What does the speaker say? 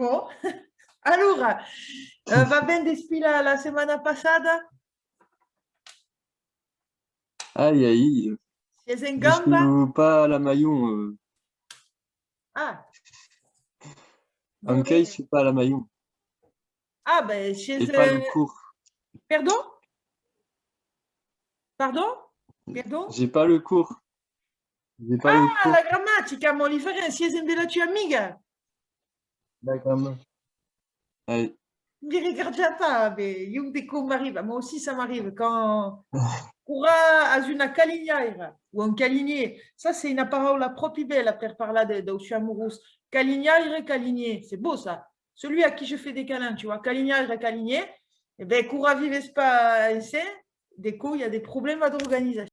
Bon. Allora, eh, va ben despila la settimana passata? Aïe, aïe. In Je gamba? pas à la Maillon. euh. Ah. En cas, je suis pas à la Maillon. Ah, ben, Et siete... pas le cours. Pardon? Pardon? Pardon? J'ai pas le cours. Pas le Ah, cours. la grammatica, mo li farei, siete in della tua amiga? D'accord. Regarde pas, mais come m'arrive. Moi aussi, ça m'arrive. Quand Cura a una calinière ou un calinier, ça, c'est une parole propre belle per suis amoureuse. Calinière, calinier, c'est beau ça. Celui à qui je fais des câlins, tu vois, calinière, calinier, eh bien, Cura vives pas ici, des coups, il y a des problèmes d'organisation.